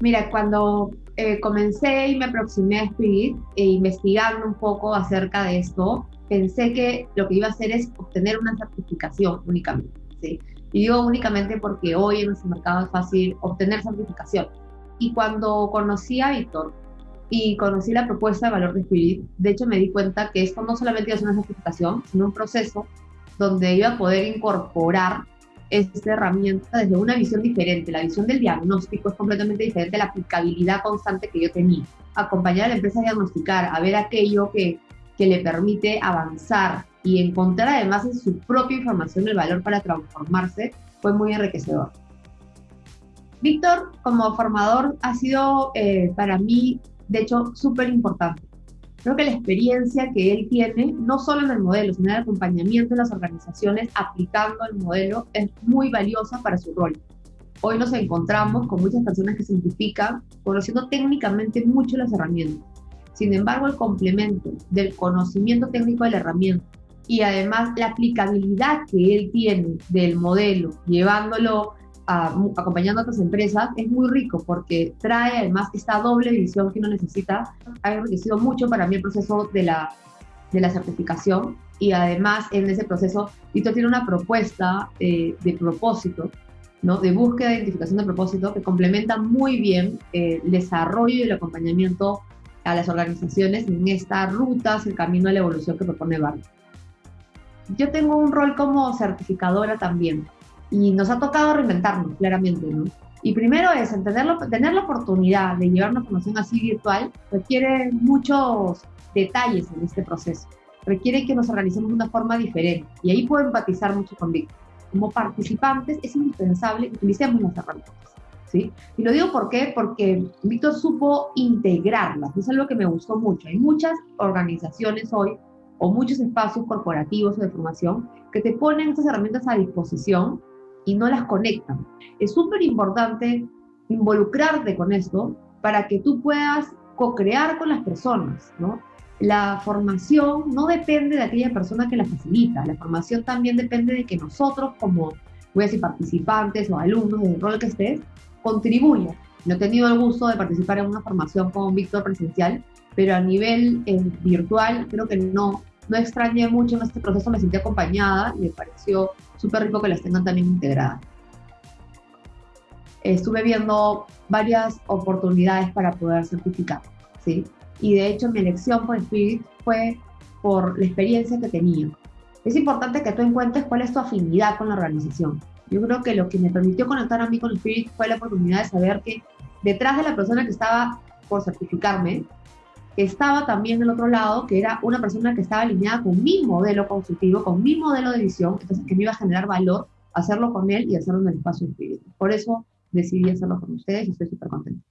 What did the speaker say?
Mira, cuando eh, comencé y me aproximé a Spirit, e investigando un poco acerca de esto, pensé que lo que iba a hacer es obtener una certificación únicamente. ¿sí? Y digo únicamente porque hoy en nuestro mercado es fácil obtener certificación. Y cuando conocí a Víctor y conocí la propuesta de valor de Spirit, de hecho me di cuenta que esto no solamente ser una certificación, sino un proceso donde iba a poder incorporar esta herramienta desde una visión diferente. La visión del diagnóstico es completamente diferente a la aplicabilidad constante que yo tenía. Acompañar a la empresa a diagnosticar, a ver aquello que, que le permite avanzar y encontrar además en su propia información el valor para transformarse fue muy enriquecedor. Víctor, como formador, ha sido eh, para mí, de hecho, súper importante. Creo que la experiencia que él tiene, no solo en el modelo, sino en el acompañamiento de las organizaciones aplicando el modelo, es muy valiosa para su rol. Hoy nos encontramos con muchas personas que se identifican conociendo técnicamente mucho las herramientas. Sin embargo, el complemento del conocimiento técnico de la herramienta y además la aplicabilidad que él tiene del modelo, llevándolo acompañando a otras empresas es muy rico porque trae además esta doble visión que uno necesita. Ha enriquecido mucho para mí el proceso de la, de la certificación y además en ese proceso Víctor tiene una propuesta eh, de propósito, ¿no? de búsqueda de identificación de propósito que complementa muy bien eh, el desarrollo y el acompañamiento a las organizaciones en esta ruta el camino a la evolución que propone Barry. Yo tengo un rol como certificadora también y nos ha tocado reinventarnos, claramente, ¿no? Y primero es, entenderlo, tener la oportunidad de llevar una formación así virtual requiere muchos detalles en este proceso. Requiere que nos organicemos de una forma diferente. Y ahí puedo empatizar mucho con Víctor. Como participantes es indispensable que utilicemos las herramientas. ¿sí? Y lo digo ¿por qué? porque Víctor supo integrarlas. Es algo que me gustó mucho. Hay muchas organizaciones hoy o muchos espacios corporativos o de formación que te ponen estas herramientas a disposición y no las conectan. Es súper importante involucrarte con esto para que tú puedas co-crear con las personas, ¿no? La formación no depende de aquella persona que la facilita, la formación también depende de que nosotros como, voy a decir, participantes o alumnos, del rol que estés, contribuyan. No he tenido el gusto de participar en una formación con Víctor presencial, pero a nivel eh, virtual creo que no, no extrañé mucho en este proceso, me sentí acompañada y me pareció súper rico que las tengan también integradas. Estuve viendo varias oportunidades para poder certificar, ¿sí? Y de hecho mi elección por Spirit fue por la experiencia que tenía. Es importante que tú encuentres cuál es tu afinidad con la organización. Yo creo que lo que me permitió conectar a mí con Spirit fue la oportunidad de saber que detrás de la persona que estaba por certificarme, estaba también del otro lado, que era una persona que estaba alineada con mi modelo consultivo, con mi modelo de visión, entonces que me iba a generar valor hacerlo con él y hacerlo en el espacio espíritu. Por eso decidí hacerlo con ustedes y estoy súper contenta.